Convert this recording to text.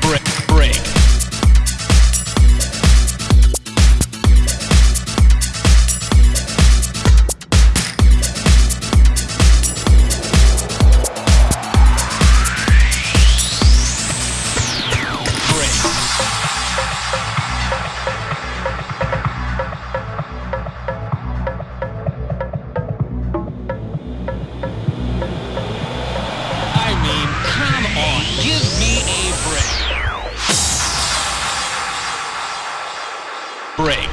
break, break, Break.